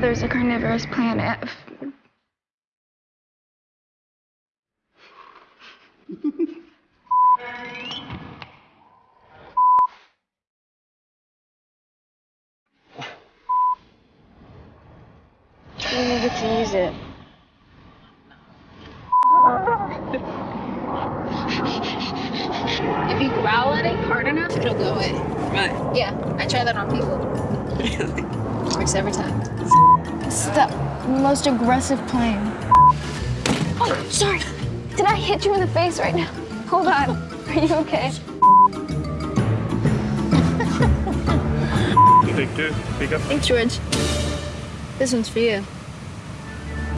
mother's a carnivorous plant. You needed to use it. If you growl at it hard enough, it'll go away. Right. Yeah, I try that on people. Really? Works every time. It's the most aggressive plane. Oh, sorry. Did I hit you in the face right now? Hold on. Are you okay? You take two. Pick up. Thanks, George. This one's for you.